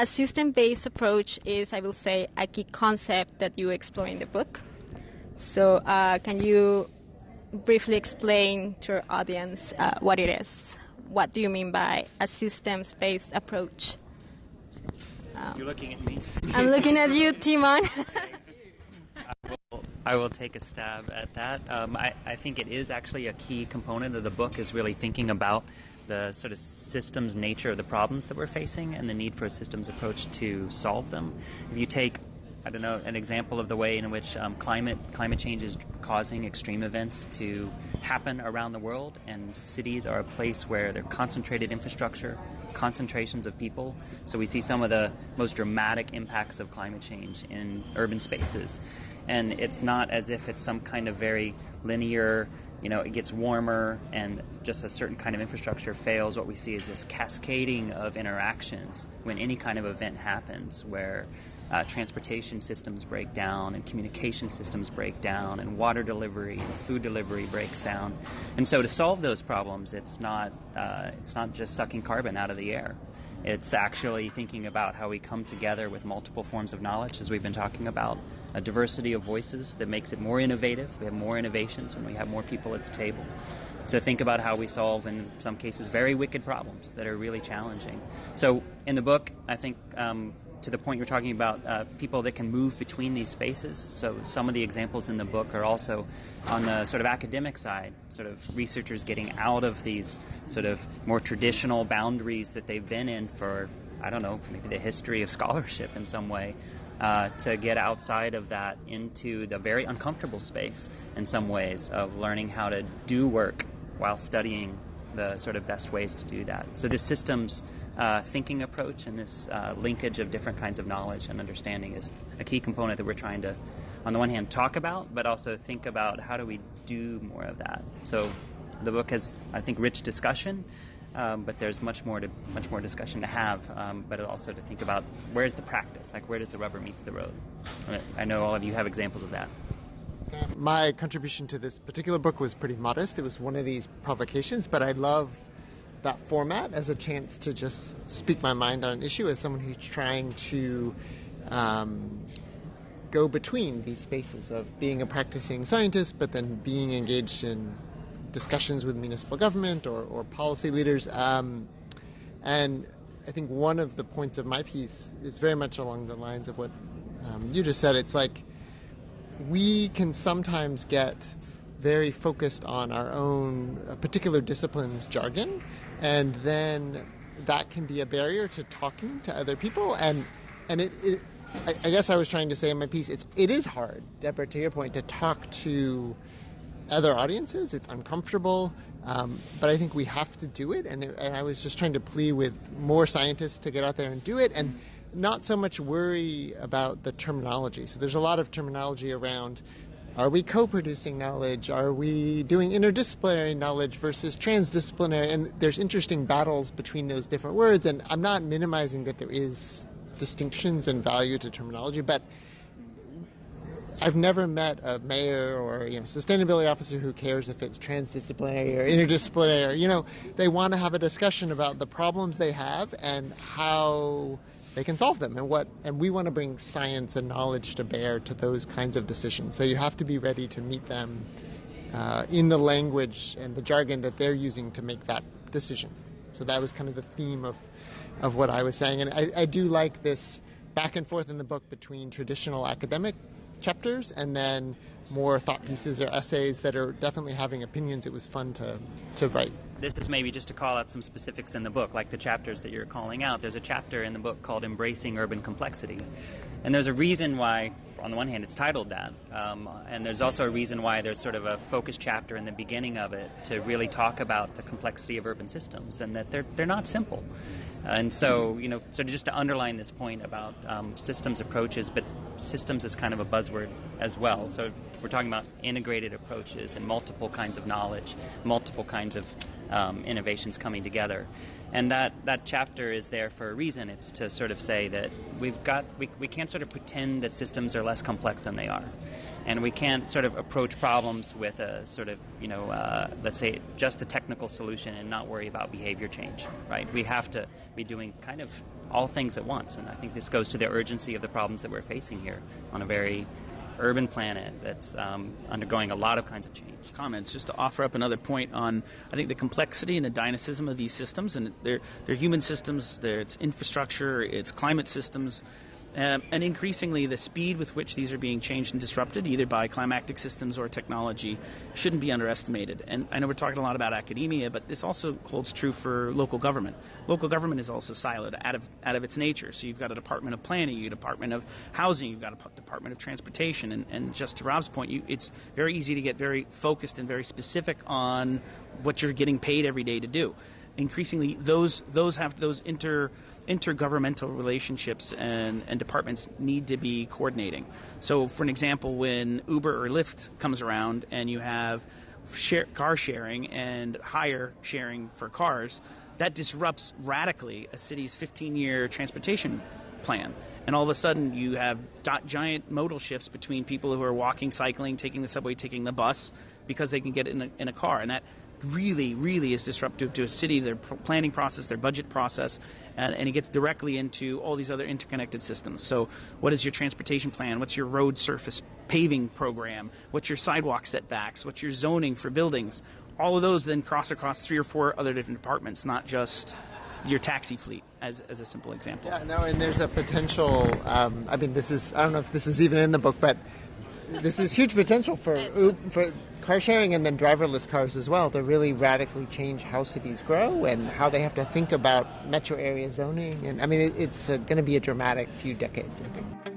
a system-based approach is, I will say, a key concept that you explore in the book. So, uh, can you briefly explain to our audience uh, what it is? What do you mean by a systems-based approach? Um, You're looking at me. I'm looking at you, Timon. I, will, I will take a stab at that. Um, I, I think it is actually a key component of the book is really thinking about the sort of systems nature of the problems that we're facing and the need for a systems approach to solve them. If you take I don't know, an example of the way in which um, climate climate change is causing extreme events to happen around the world, and cities are a place where they're concentrated infrastructure, concentrations of people. So we see some of the most dramatic impacts of climate change in urban spaces, and it's not as if it's some kind of very linear you know, it gets warmer and just a certain kind of infrastructure fails, what we see is this cascading of interactions when any kind of event happens where uh, transportation systems break down and communication systems break down and water delivery and food delivery breaks down. And so to solve those problems, it's not, uh, it's not just sucking carbon out of the air. It's actually thinking about how we come together with multiple forms of knowledge, as we've been talking about, a diversity of voices that makes it more innovative. We have more innovations when we have more people at the table. To think about how we solve, in some cases, very wicked problems that are really challenging. So, in the book, I think um, to the point you're talking about uh, people that can move between these spaces. So some of the examples in the book are also on the sort of academic side, sort of researchers getting out of these sort of more traditional boundaries that they've been in for, I don't know, maybe the history of scholarship in some way. Uh, to get outside of that into the very uncomfortable space in some ways of learning how to do work while studying the sort of best ways to do that. So this systems uh, thinking approach and this uh, linkage of different kinds of knowledge and understanding is a key component that we're trying to, on the one hand, talk about, but also think about how do we do more of that. So the book has, I think, rich discussion. Um, but there's much more to much more discussion to have, um, but also to think about where's the practice, like where does the rubber meet the road. I know all of you have examples of that. My contribution to this particular book was pretty modest. It was one of these provocations, but I love that format as a chance to just speak my mind on an issue as someone who's trying to um, go between these spaces of being a practicing scientist, but then being engaged in discussions with municipal government or, or policy leaders. Um, and I think one of the points of my piece is very much along the lines of what um, you just said. It's like we can sometimes get very focused on our own uh, particular discipline's jargon, and then that can be a barrier to talking to other people. And and it, it I, I, guess I was trying to say in my piece, it's it is hard, Deborah, to your point, to talk to other audiences. It's uncomfortable, um, but I think we have to do it. And, and I was just trying to plea with more scientists to get out there and do it. And not so much worry about the terminology. So there's a lot of terminology around are we co producing knowledge? Are we doing interdisciplinary knowledge versus transdisciplinary? And there's interesting battles between those different words. And I'm not minimizing that there is distinctions and value to terminology, but I've never met a mayor or you know sustainability officer who cares if it's transdisciplinary or interdisciplinary. You know, they want to have a discussion about the problems they have and how they can solve them and what and we want to bring science and knowledge to bear to those kinds of decisions. So you have to be ready to meet them uh, in the language and the jargon that they're using to make that decision. So that was kind of the theme of of what i was saying. And i, I do like this back and forth in the book between traditional academic chapters and then more thought pieces or essays that are definitely having opinions. It was fun to to write this is maybe just to call out some specifics in the book, like the chapters that you're calling out. There's a chapter in the book called Embracing Urban Complexity. And there's a reason why, on the one hand, it's titled that. Um, and there's also a reason why there's sort of a focus chapter in the beginning of it to really talk about the complexity of urban systems and that they're, they're not simple. And so, you know, so just to underline this point about um, systems approaches, but systems is kind of a buzzword as well. So we're talking about integrated approaches and multiple kinds of knowledge, multiple kinds of um, innovations coming together. And that, that chapter is there for a reason. It's to sort of say that we've got we, we can't sort of pretend that systems are less complex than they are and we can't sort of approach problems with a sort of you know uh, let's say just the technical solution and not worry about behavior change right we have to be doing kind of all things at once and i think this goes to the urgency of the problems that we're facing here on a very urban planet that's um, undergoing a lot of kinds of change. Comments just to offer up another point on I think the complexity and the dynamism of these systems and they're they're human systems, they're, it's infrastructure, it's climate systems, um, and increasingly, the speed with which these are being changed and disrupted, either by climactic systems or technology, shouldn't be underestimated. And I know we're talking a lot about academia, but this also holds true for local government. Local government is also siloed out of out of its nature. So you've got a department of planning, you've got a department of housing, you've got a department of transportation, and, and just to Rob's point, you, it's very easy to get very focused and very specific on what you're getting paid every day to do. Increasingly, those those have those inter intergovernmental relationships and, and departments need to be coordinating. So, for an example, when Uber or Lyft comes around and you have share, car sharing and hire sharing for cars, that disrupts radically a city's 15 year transportation plan. And all of a sudden, you have giant modal shifts between people who are walking, cycling, taking the subway, taking the bus, because they can get in a, in a car. And that really, really is disruptive to a city, their planning process, their budget process, and, and, it gets directly into all these other interconnected systems. So, what is your transportation plan? What's your road surface paving program? What's your sidewalk setbacks? What's your zoning for buildings? All of those then cross across three or four other different departments, not just your taxi fleet, as, as a simple example. Yeah, no, and there's a potential. Um, I mean, this is I don't know if this is even in the book, but this is huge potential for for car sharing and then driverless cars as well to really radically change how cities grow and how they have to think about metro area zoning. And I mean, it, it's uh, going to be a dramatic few decades, I think.